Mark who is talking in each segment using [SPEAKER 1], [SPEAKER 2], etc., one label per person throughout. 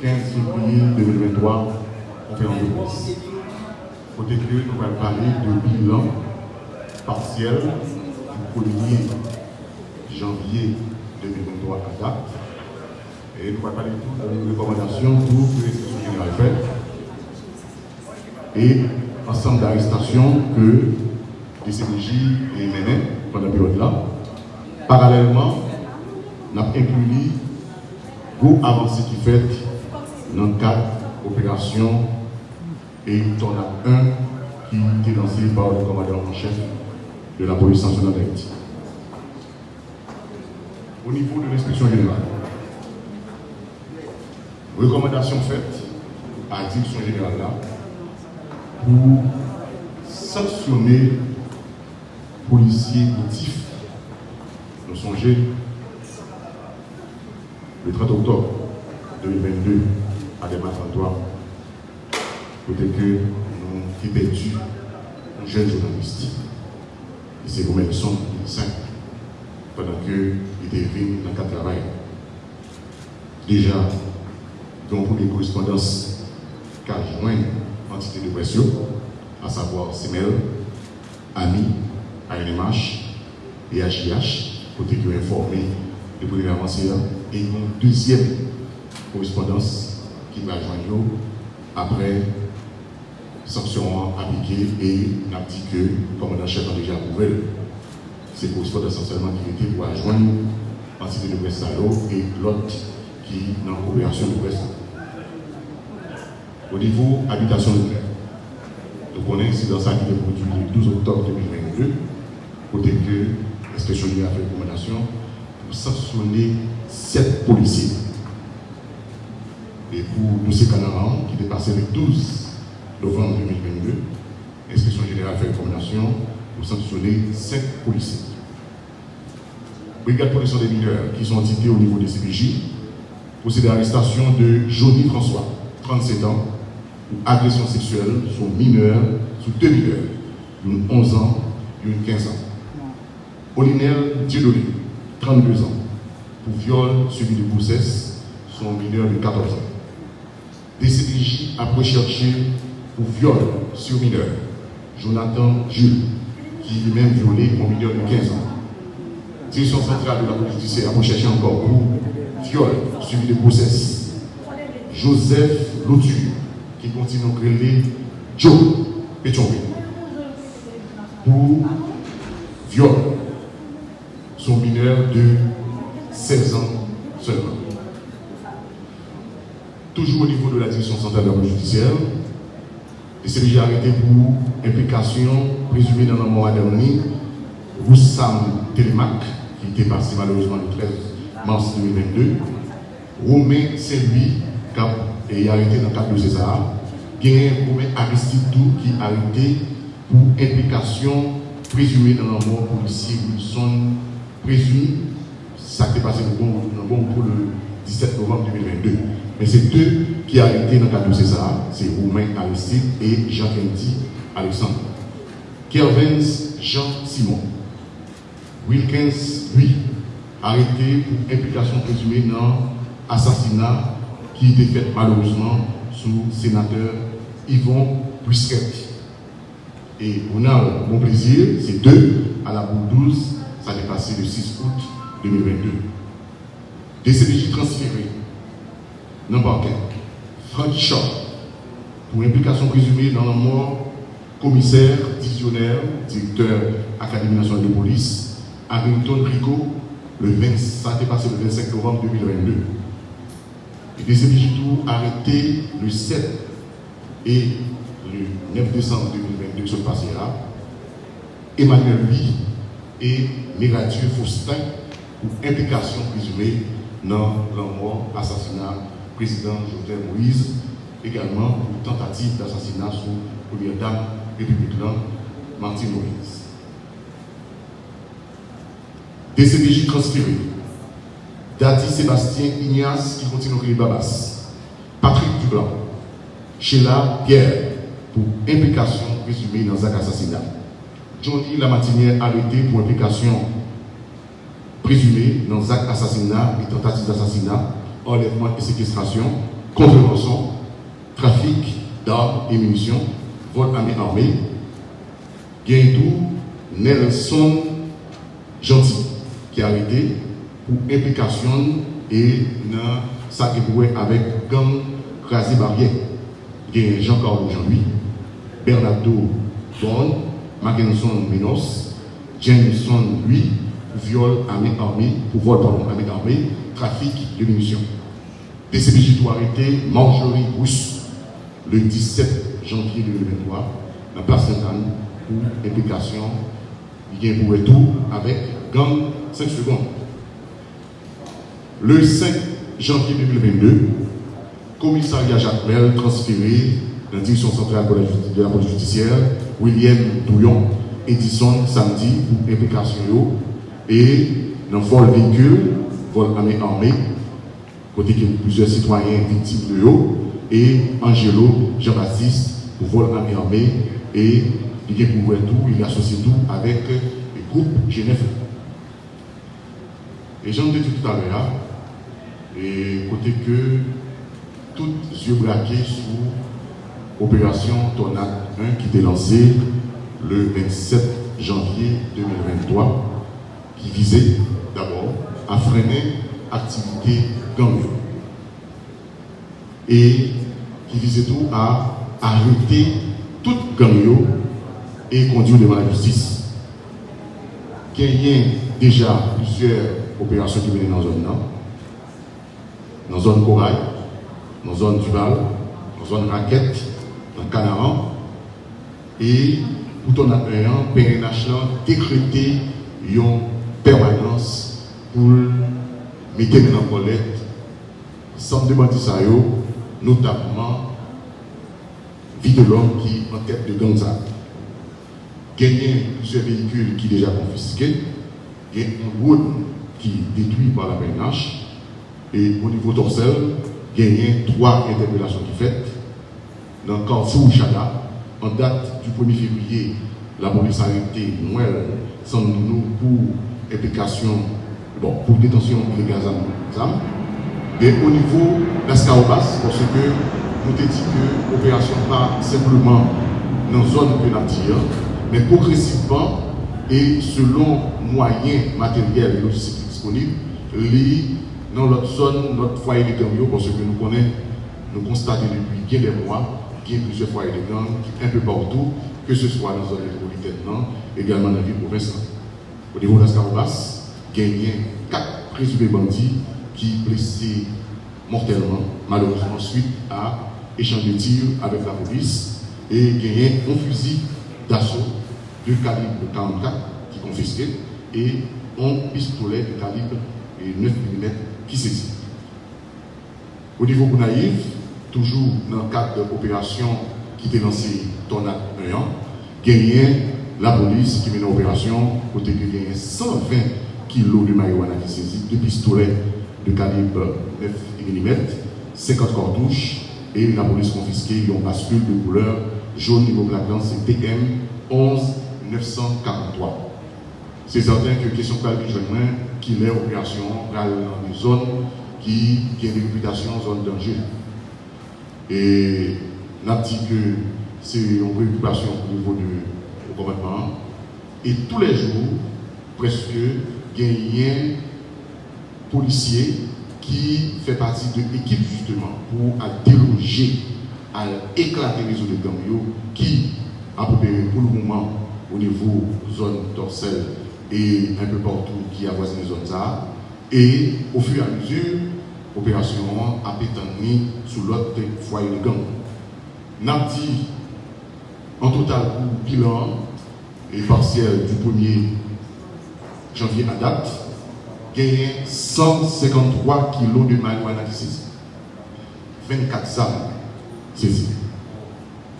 [SPEAKER 1] 15 février 2023, conférence de presse. Côté que nous allons parler de bilan partiel du 1er janvier 2023 à date. Et nous allons parler de toutes les recommandations pour que l'inspection générale fait. Et ensemble d'arrestations que les CDJ est mené pendant la période-là. Parallèlement, nous avons inclus beaucoup avancées qui fait dans le et il y en a un qui était lancé par le commandant en chef de la police nationale d'Haïti. Au niveau de l'inspection générale, recommandation faite à la direction générale là pour sanctionner policiers motifs. Nous songez le 30 octobre 2022 à des Antoine, peut-être que nous avons perdu un jeune journaliste. Et c'est vous-même son pendant qu'il était venu dans le travail. Déjà, donc pour les correspondances qu'a joint l'entité de pression, à savoir CML, AMI, ANMH et HIH, côté qui ont informé le premier avanceur, et une deuxième correspondance qui va joindre après sanction appliquée et n'a dit que commandant chef a déjà approuvé. C'est correspondance essentiellement qui était pour joindre l'entité de presse et l'autre qui est dans l'opération de presse. Au niveau habitation de clair, nous connaissons dans ça qui est produit le 12 octobre 2022, côté que l'inspection a fait recommandation pour sanctionner sept policiers. Et pour M. Canaran, qui est passé le 12 novembre 2022, l'inspection générale fait recommandation pour sanctionner cinq policiers. Brigade de protection des mineurs qui sont entités au niveau des CPJ, procédé à l'arrestation de Johnny François, 37 ans, pour agression sexuelle sur mineurs, sur deux mineurs, d'une 11 ans et une 15 ans. Olinel Dieudonné, 32 ans, pour viol suivi de grossesse, son mineur de 14 ans. DCPJ a recherché pour viol sur mineur Jonathan Jules, qui lui-même violé un mineur de 15 ans. Direction centrale de la police judiciaire a recherché encore pour viol suivi de grossesse. Joseph Lotu, qui continue à créer Joe Pétionville. Pour viol son mineur de 16 ans seulement. Toujours au niveau de la direction centrale de la police judiciaire, les CDJ arrêté pour implication présumée dans la mort dernier, Roussam Telemac, qui était passé malheureusement le 13 mars 2022, Romain Saint-Louis, qui est arrêté dans le cadre de César, Guérin Romain Aristide qui est arrêté pour implication présumée dans la mort policier Wilson, présumé, ça s'est passé le bon, pour le 17 novembre 2022. Mais c'est deux qui ont arrêté dans le de César, c'est Romain Aristide et Jacques-Andy Alexandre. Kervens Jean Simon. Wilkins, lui, arrêté pour implication présumée dans l'assassinat qui était fait malheureusement sous sénateur Yvon Busquet. Et on a mon plaisir, c'est deux à la boule 12, ça est passé le 6 août 2022. Des CPJ transférés dans le parquet. Franck pour implication présumée dans la mort, commissaire, divisionnaire, directeur Académie nationale de police, Hamilton Rico, le 20, ça est passé le 25 novembre 2022. Et tout arrêté le 7 et le 9 décembre 2022 sur le passé là. Emmanuel Louis et Méradieu Faustin pour implication présumée dans la mort, assassinat président Jovenel Moïse, également pour tentative d'assassinat sur première dame républicaine Martine Moïse. DCPJ transféré. Dadi Sébastien Ignace qui continue à Babas. Patrick Dublanc. Sheila Pierre pour implication présumée dans un assassinat. Johnny Lamatinière arrêté pour implication présumée dans un assassinat et tentative d'assassinat, enlèvement et séquestration. contrefaçon, trafic d'armes et munitions, vol à main armée, tout Nelson Gentil, qui a arrêté pour implication et dans ça avec gang Krasi Barrière. Jean-Carl Jean-Louis, Bernardo Bon, Mackinson Minos, Jameson lui, viol armée armée, pour vol pardon, armée, trafic de munitions. DCPJ doit arrêter Marjorie Rousse le 17 janvier 2023 dans la place Sainte-Anne pour implication, il y a pour tout avec gang 5 secondes. Le 5 janvier 2022, commissariat Jacques Mel transféré dans la direction centrale de la police judiciaire, William Douillon, Edison samedi pour implication et dans vol véhicule, vol armé armé, côté que plusieurs citoyens victimes de eux, et Angelo Jean-Baptiste pour vol armé armé et il est pour tout, il associe tout avec le groupe Genève. Et j'en dit tout à l'heure, et côté que tous yeux braqués sous opération Tornade 1 qui était lancée le 27 janvier 2023, qui visait d'abord à freiner l'activité et qui visait tout à arrêter toute gang et conduire devant la justice. Il y a déjà plusieurs opérations qui viennent dans la zone dans la zone Corail, dans la zone Duval, dans la zone Raquette, dans le Canaran. Et tout en appelant, PNH décrété une permanence pour mettre en collecte sans demander ça, notamment vie de l'homme qui est en tête de Gonzague gagner plusieurs véhicules qui déjà confisqués, il y a une route qui est détruite par la PNH, et au niveau torsel, il trois interpellations qui faites. Dans le Carrefour Chada, en date du 1er février, la police a arrêté Noël sans nous pour implication, bon, pour détention illégale Et au niveau d'Ascarobas, parce que nous avons dit que l'opération pas simplement dans la zone pénale, mais progressivement et selon moyens matériels et logistiques disponibles, dans notre zone, notre foyer de gang, parce que nous connaissons, nous constatons depuis bien des mois qu'il y a plusieurs foyers de gang un peu partout, que ce soit dans la zone métropolitaine, également dans la ville provinciale. Au niveau de l'Ascarobas, il y a quatre présumés bandits qui blessés mortellement, malheureusement, suite à échange de tirs avec la police, et a un fusil d'assaut de calibre 44 qui confisqué et un pistolet de calibre 9 mm qui saisit. Au niveau Bounaïf, toujours dans le cadre de l'opération qui était lancée Tornade 1 an, gagné la police qui mène l'opération, côté que gagné 120 kg de marijuana qui saisit, deux pistolets de calibre 9 mm, 50 cartouches, et la police confisquée une bascule de couleur jaune niveau black c'est TM 11 943. C'est certain que question de qui est opération dans une zone qui, qui a une réputation zone danger. Et a dit que c'est une préoccupation au niveau du gouvernement. Et tous les jours, presque, il y a policier qui fait partie de l'équipe justement pour déloger, à éclater les réseaux de gangs qui, peu près pour le moment, au niveau zone dorsale et un peu partout qui avoisine les zones là. Et au fur et à mesure, l'opération a été sous l'autre foyer de gang. N'a dit en total pour bilan et partiel du 1er janvier à date, gagné 153 kg de marijuana saisie, 24 armes saisies,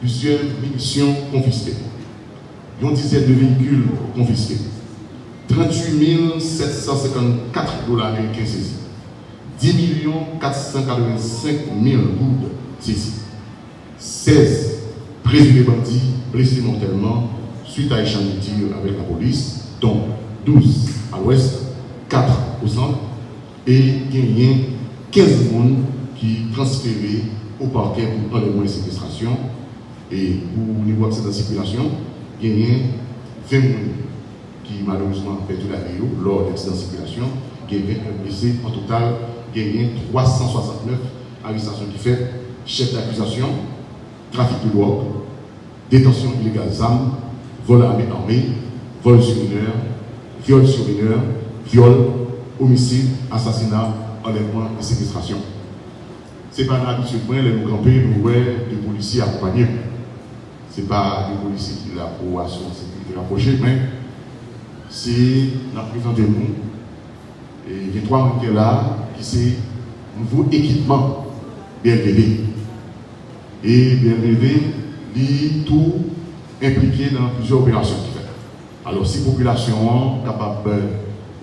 [SPEAKER 1] plusieurs munitions confisquées, une dizaine de véhicules confisqués, 38 754 dollars américains saisis, 10 485 000 gouttes saisis, 16 présumés bandits blessés mortellement suite à échange de tirs avec la police, dont 12 à l'ouest, 4 au centre, et il y a 15 personnes qui transféré au parquet pour enlèvement et séquestration. Et pour niveau de cette circulation, il y a 20 personnes qui malheureusement perdu la vie lors de l'accident de circulation. Il y a 20 blessés. En total, il y a 369 arrestations qui fait chef d'accusation, trafic de drogue, détention illégale d'armes, vol à armée, vol sur mineur, viol sur mineur, viol, homicide, assassinat, enlèvement et séquestration. Ce n'est pas l'habitude, les nous camper, nous voyons des policiers accompagnés. Ce n'est pas des policiers qui là pour assurer la mais c'est la présence de nous. Et il trois qui sont là, qui sont nouveau équipement BLVD. Et BLVD dit tout impliqué dans plusieurs opérations. Alors, si la population est capable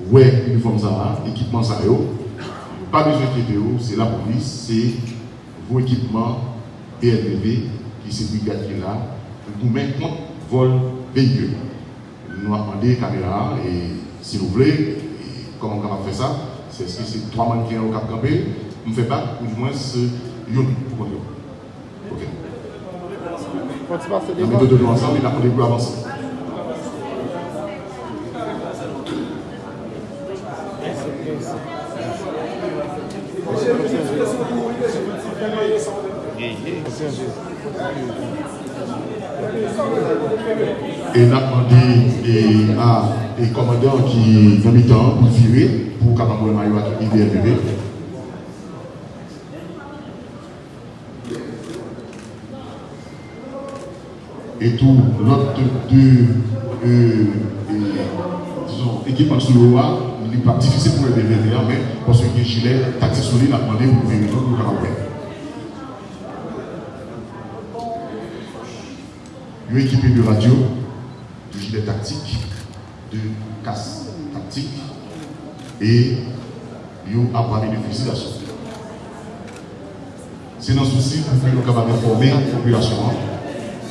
[SPEAKER 1] voir uniforme ça, équipement ça, pas besoin de c'est la police, c'est vos équipements BLV qui c'est brigade qui là, pour mettre contre vol véhicule. Nous avons demandé des caméras et si vous voulez, comment on va faire ça? C'est ce que c'est trois mannequins au Cap Campé, on ne fait pas, ou du moins, une pour. Ok. La méthode de nous ensemble, il a pour avancer. Et n'a demandé à des commandants qui temps pour virer, pour le maillot à IBRPB. Et tout l'autre deux euh, disons, équipements sur le roi, il n'est pas difficile pour le DVVA, mais parce que les gilets tactiques sur lui, demandé pour vérifier pour le Ils équipé de radio, de gilets tactiques, de casse tactique et ont appareil de fusil d'assaut. C'est dans souci pour que nous capables d'informer la population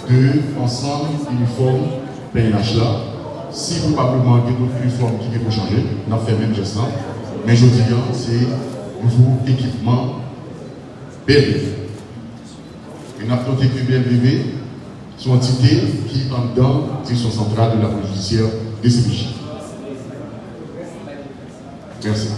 [SPEAKER 1] de ensemble uniforme PNH là. Si probablement il y a d'autres uniformes qui vont changer, a fait même geste Mais je dis, c'est nouveau équipement BLV. Et nous avons noté que sont entités qui en dedans centrale de la police judiciaire des CPJ. Merci.